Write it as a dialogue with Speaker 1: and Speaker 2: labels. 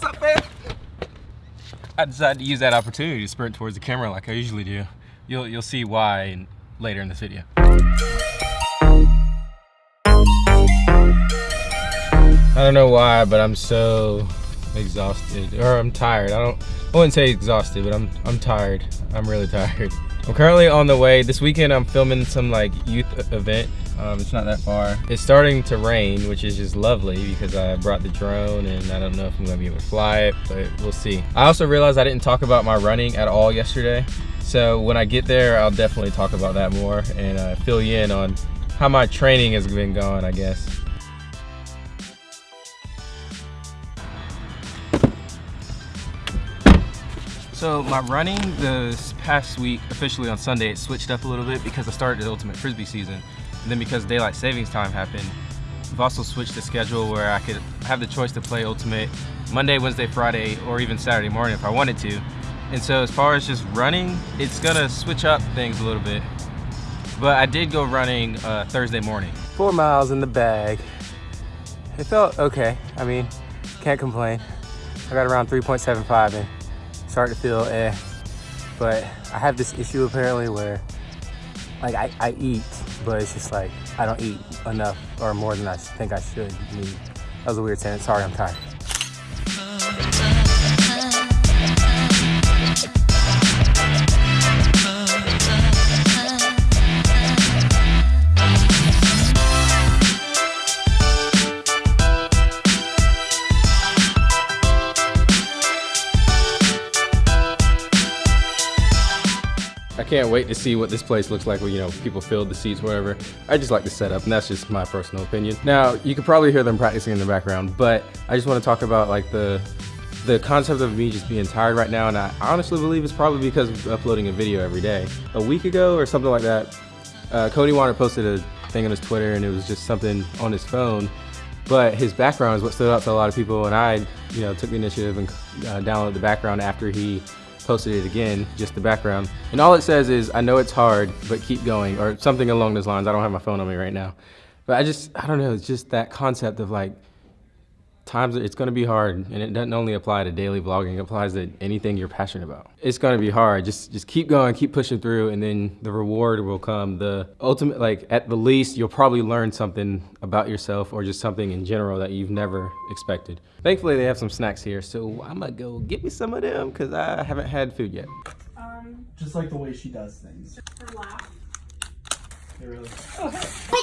Speaker 1: What's up, man? I decided to use that opportunity to sprint towards the camera like I usually do. You'll, you'll see why later in this video. I don't know why, but I'm so exhausted, or I'm tired. I don't, I wouldn't say exhausted, but I'm, I'm tired. I'm really tired. I'm currently on the way. This weekend I'm filming some like youth event. Um, it's not that far. It's starting to rain, which is just lovely because I brought the drone and I don't know if I'm gonna be able to fly it, but we'll see. I also realized I didn't talk about my running at all yesterday. So when I get there, I'll definitely talk about that more and uh, fill you in on how my training has been going, I guess. So my running this past week, officially on Sunday, it switched up a little bit because I started the Ultimate Frisbee season. And then because daylight savings time happened, I've also switched the schedule where I could have the choice to play Ultimate Monday, Wednesday, Friday, or even Saturday morning if I wanted to. And so as far as just running, it's gonna switch up things a little bit. But I did go running uh, Thursday morning. Four miles in the bag. It felt okay. I mean, can't complain. I got around 3.75 and start to feel eh. But I have this issue apparently where like I, I eat, but it's just like I don't eat enough or more than I think I should need. That was a weird sentence. Sorry, I'm tired. Can't wait to see what this place looks like when, you know, people filled the seats, whatever. I just like the setup, and that's just my personal opinion. Now, you could probably hear them practicing in the background, but I just want to talk about like the the concept of me just being tired right now, and I honestly believe it's probably because of uploading a video every day. A week ago or something like that, uh, Cody Wanner posted a thing on his Twitter, and it was just something on his phone, but his background is what stood out to a lot of people, and I, you know, took the initiative and uh, downloaded the background after he posted it again, just the background. And all it says is, I know it's hard, but keep going, or something along those lines. I don't have my phone on me right now. But I just, I don't know, it's just that concept of like, times it's going to be hard and it doesn't only apply to daily vlogging it applies to anything you're passionate about it's going to be hard just just keep going keep pushing through and then the reward will come the ultimate like at the least you'll probably learn something about yourself or just something in general that you've never expected thankfully they have some snacks here so i'm gonna go get me some of them because i haven't had food yet
Speaker 2: Um,
Speaker 3: Just like the way she does things.
Speaker 2: her laugh.
Speaker 3: It really.
Speaker 2: Okay.